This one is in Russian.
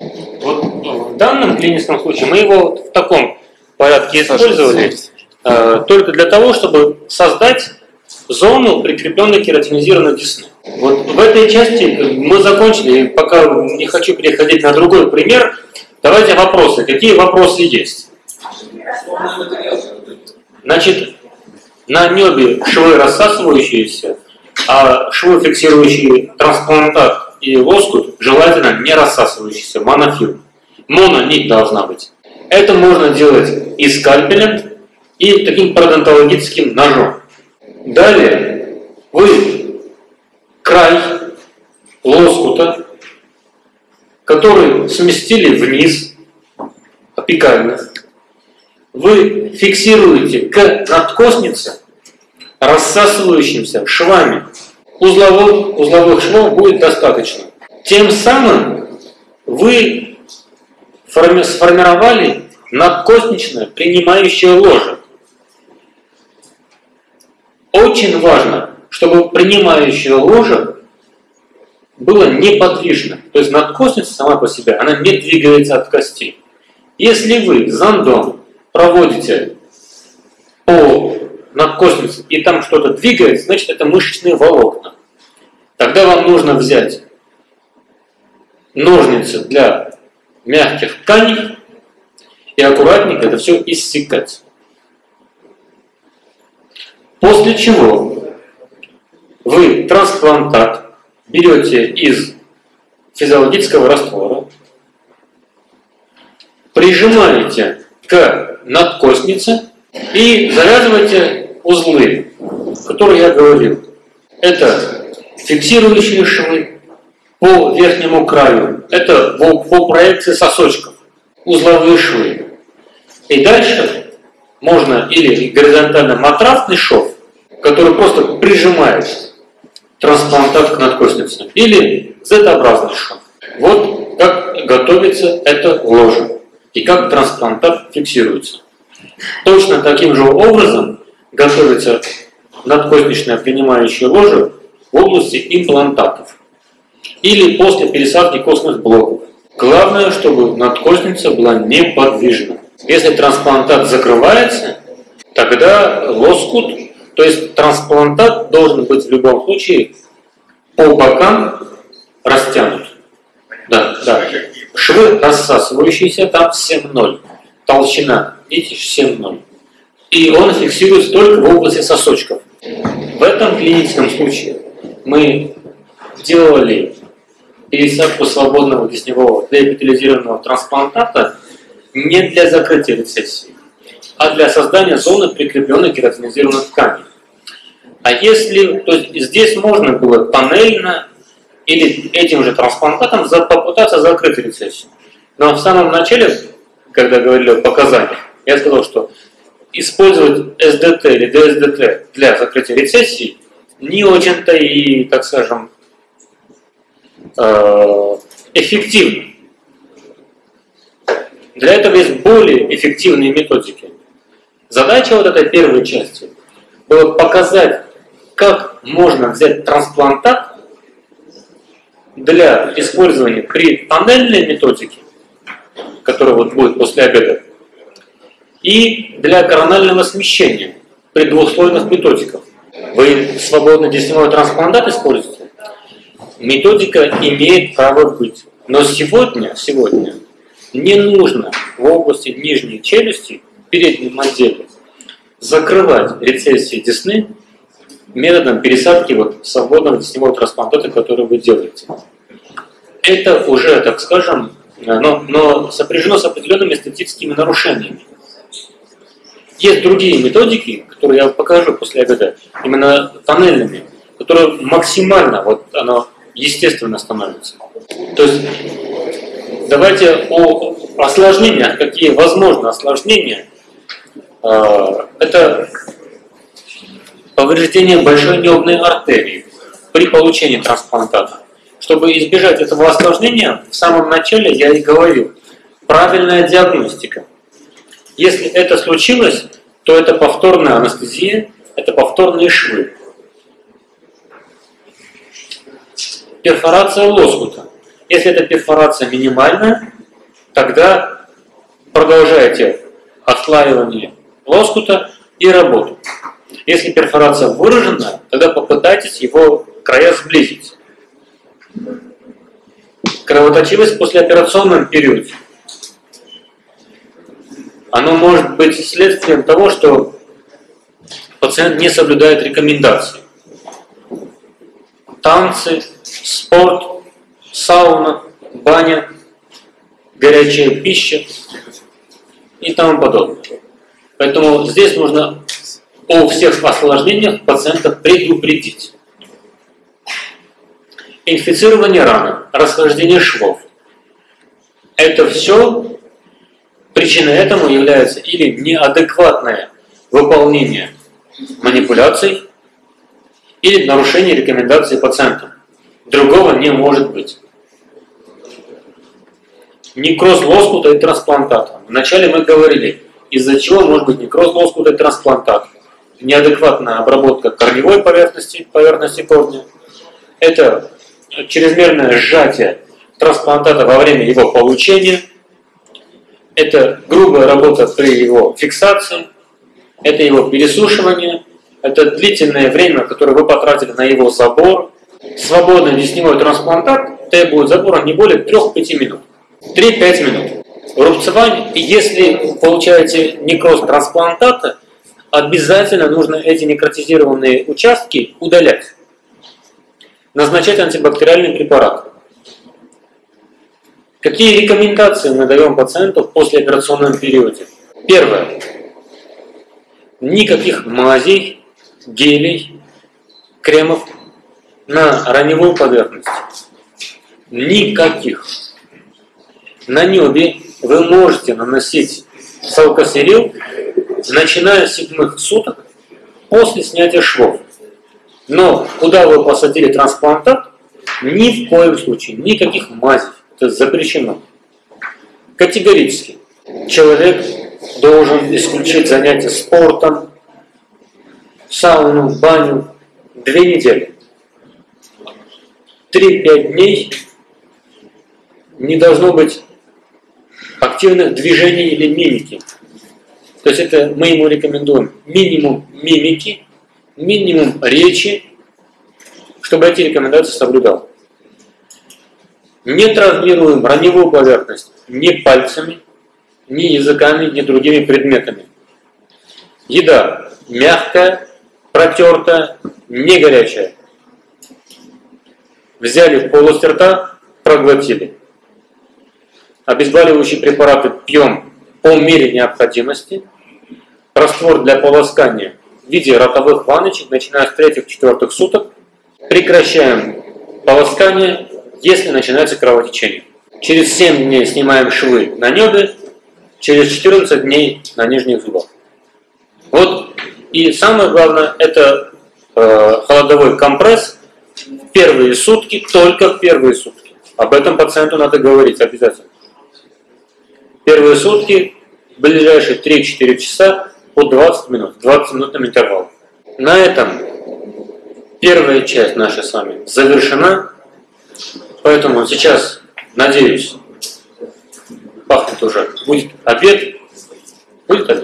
Вот в данном клиническом случае мы его в таком порядке использовали э, только для того, чтобы создать зону прикрепленной кератинизированной десны. Вот в этой части мы закончили, пока не хочу переходить на другой пример. Давайте вопросы. Какие вопросы есть? Значит, на небе швы рассасывающиеся, а швы, фиксирующие трансплантат и лоскут, желательно не рассасывающиеся, монофильм. Мононить должна быть. Это можно делать и скальпелем, и таким пародонтологическим ножом. Далее вы край лоскута, который сместили вниз, опекально, вы фиксируете к надкоснице рассасывающимся швами. Узловых, узловых швов будет достаточно. Тем самым вы сформировали надкосничное принимающее ложе. Очень важно, чтобы принимающее ложе было неподвижно. То есть надкосница сама по себе, она не двигается от кости. Если вы зондом проводите по надкоснице и там что-то двигается, значит это мышечные волокна. Тогда вам нужно взять ножницы для мягких тканей и аккуратненько это все иссекать. После чего вы трансплантат берете из физиологического раствора, прижимаете к надкоснице и завязываете узлы, которые я говорил. Это фиксирующие швы по верхнему краю, это по, по проекции сосочков, узловые швы. И дальше можно или горизонтально матрафный шов, который просто прижимает трансплантат к надкоснице, или Z-образный шов. Вот как готовится это ложе и как трансплантат фиксируется. Точно таким же образом готовится надкостничное принимающее ложе в области имплантатов или после пересадки костных блоков. Главное, чтобы надкостница была неподвижна. Если трансплантат закрывается, тогда лоскут, то есть трансплантат должен быть в любом случае по бокам растянут. Да, да. Швы рассасывающиеся там 7,0. Толщина, видите, 7,0. И он фиксируется только в области сосочков. В этом клиническом случае мы делали пересадку свободного десневого деэпитализированного трансплантата не для закрытия рецессии, а для создания зоны прикрепленной кератинизированной ткани. А если, то есть здесь можно было панельно или этим же трансплантатом попытаться закрыть рецессию. Но в самом начале, когда говорили о показаниях, я сказал, что использовать СДТ или ДСДТ для закрытия рецессии не очень-то и, так скажем, э, эффективно. Для этого есть более эффективные методики. Задача вот этой первой части была показать, как можно взять трансплантат для использования при панельной методике, которая вот будет после обеда, и для коронального смещения при двухслойных методиках. Вы свободно десневой трансплантат используете? Методика имеет право быть. Но сегодня, сегодня не нужно в области нижней челюсти, переднем отделе, закрывать рецессии десны методом пересадки вот свободного десневого трансплантата, который вы делаете. Это уже, так скажем, но, но сопряжено с определенными эстетическими нарушениями. Есть другие методики, которые я покажу после обеда, именно тоннельными, которые максимально вот оно естественно становится. То есть давайте о осложнениях, какие возможны осложнения. А, это повреждение большой небной артерии при получении трансплантата. Чтобы избежать этого осложнения, в самом начале я и говорил, правильная диагностика. Если это случилось, то это повторная анестезия, это повторные швы. Перфорация лоскута. Если эта перфорация минимальная, тогда продолжайте отслаивание лоскута и работу. Если перфорация выражена, тогда попытайтесь его края сблизить. Кровоточивость после операционном периоде. Оно может быть следствием того, что пациент не соблюдает рекомендации. Танцы, спорт, сауна, баня, горячая пища и тому подобное. Поэтому здесь нужно о всех осложнениях пациента предупредить. Инфицирование раны, расхождение швов. Это все, причиной этому является или неадекватное выполнение манипуляций, или нарушение рекомендаций пациента. Другого не может быть. Некроз лоскута и трансплантата. Вначале мы говорили, из-за чего может быть некроз лоскута и трансплантат. Неадекватная обработка корневой поверхности, поверхности корня. Это чрезмерное сжатие трансплантата во время его получения. Это грубая работа при его фиксации. Это его пересушивание. Это длительное время, которое вы потратили на его забор. Свободный десневой трансплантат требует забора не более 3-5 минут. 3-5 минут. Рубцевание, если вы получаете некроз трансплантата, обязательно нужно эти некротизированные участки удалять. Назначать антибактериальный препарат. Какие рекомендации мы даем пациенту в послеоперационном периоде? Первое. Никаких мазей, гелей, кремов на раневую поверхность. Никаких. На небе вы можете наносить салкосерил, начиная с седьмых суток после снятия швов. Но куда вы посадили трансплантат, ни в коем случае, никаких мазей. Это запрещено. Категорически. Человек должен исключить занятия спортом, сауну, баню две недели. Три-пять дней не должно быть активных движений или мимики. То есть это мы ему рекомендуем минимум мимики, минимум речи, чтобы эти рекомендации соблюдал. Не травмируем раневую поверхность ни пальцами, ни языками, ни другими предметами. Еда мягкая, протертая, не горячая. Взяли полость рта, проглотили. Обезболивающие препараты пьем по мере необходимости. Раствор для полоскания в виде ротовых ванночек, начиная с третьих-четвертых суток. Прекращаем полоскание, если начинается кровотечение. Через 7 дней снимаем швы на небе, через 14 дней на нижних зубах. Вот и самое главное, это э, холодовой компресс в первые сутки, только в первые сутки. Об этом пациенту надо говорить обязательно. Первые сутки, ближайшие 3-4 часа по 20 минут, 20 минутным интервалом. На этом первая часть наша с вами завершена. Поэтому сейчас, надеюсь, пахнет уже. Будет обед. Будет обед.